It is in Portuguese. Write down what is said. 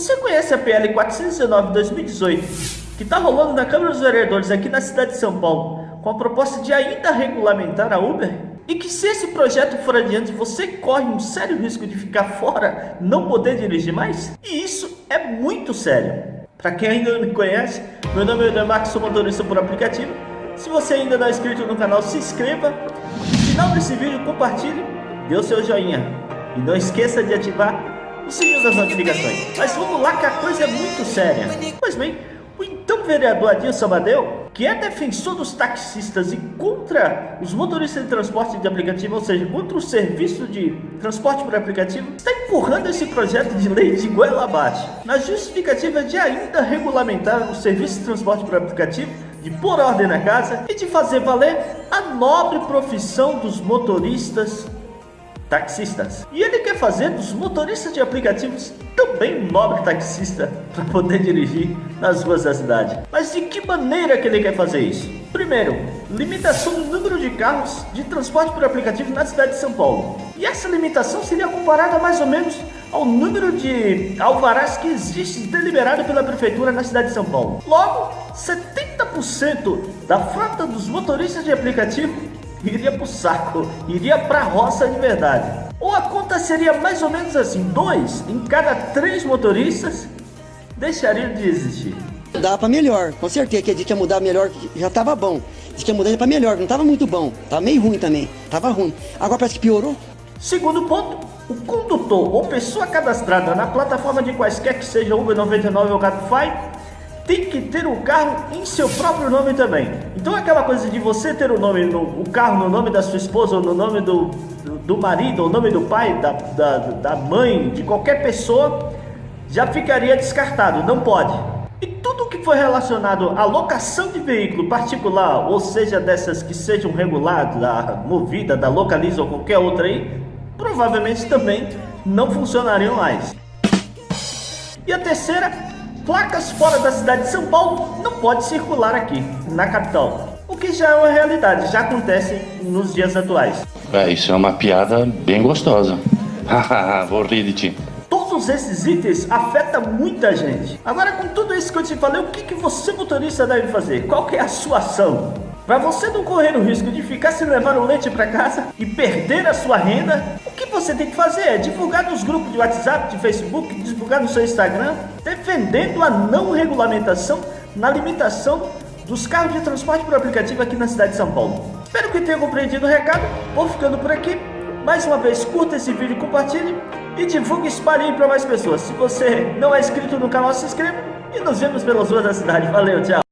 Você conhece a PL 419-2018, que está rolando na Câmara dos Vereadores aqui na cidade de São Paulo, com a proposta de ainda regulamentar a Uber? E que se esse projeto for adiante, você corre um sério risco de ficar fora, não poder dirigir mais? E isso é muito sério. Para quem ainda não me conhece, meu nome é Demarco, sou motorista por aplicativo. Se você ainda não é inscrito no canal, se inscreva. No final desse vídeo, compartilhe, dê o seu joinha. E não esqueça de ativar o sininho das notificações. Mas vamos lá que a coisa é muito séria. Pois bem, o então vereador Adilson Amadeu, que é defensor dos taxistas e contra os motoristas de transporte de aplicativo, ou seja, contra o serviço de transporte por aplicativo, está empurrando esse projeto de lei de goela abaixo, na justificativa de ainda regulamentar o serviço de transporte por aplicativo, de pôr ordem na casa e de fazer valer a nobre profissão dos motoristas taxistas. E ele quer fazer dos motoristas de aplicativos também um nobre taxista para poder dirigir nas ruas da cidade. Mas de que maneira que ele quer fazer isso? Primeiro, limitação do número de carros de transporte por aplicativo na cidade de São Paulo. E essa limitação seria comparada mais ou menos ao número de alvarás que existe deliberado pela prefeitura na cidade de São Paulo. Logo, 70% da frota dos motoristas de aplicativo iria pro saco, iria pra roça de verdade. Ou a conta seria mais ou menos assim, dois em cada três motoristas deixariam de existir. Dá para melhor, com certeza que a gente ia mudar melhor, já tava bom. Diz que ia mudar para melhor, não tava muito bom, tava meio ruim também, tava ruim. Agora parece que piorou. Segundo ponto, o condutor ou pessoa cadastrada na plataforma de quaisquer que seja Uber 99 ou Cabify tem que ter o carro em seu próprio nome também. Então aquela coisa de você ter o nome no o carro no nome da sua esposa ou no nome do, do, do marido ou no nome do pai, da, da, da mãe, de qualquer pessoa, já ficaria descartado, não pode. E tudo que for relacionado à locação de veículo particular, ou seja, dessas que sejam reguladas, da Movida, da Localiza ou qualquer outra aí, provavelmente também não funcionariam mais. E a terceira Placas fora da cidade de São Paulo não pode circular aqui, na capital. O que já é uma realidade, já acontece nos dias atuais. É, isso é uma piada bem gostosa. Vou rir de ti. Todos esses itens afetam muita gente. Agora, com tudo isso que eu te falei, o que, que você motorista deve fazer? Qual que é a sua ação? Para você não correr o risco de ficar sem levar o leite para casa e perder a sua renda, o que você tem que fazer é divulgar nos grupos de WhatsApp, de Facebook, divulgar no seu Instagram, defendendo a não regulamentação na limitação dos carros de transporte por aplicativo aqui na cidade de São Paulo. Espero que tenha compreendido o recado, vou ficando por aqui. Mais uma vez, curta esse vídeo, compartilhe e divulgue e espalhe para mais pessoas. Se você não é inscrito no canal, se inscreva e nos vemos pelas ruas da cidade. Valeu, tchau!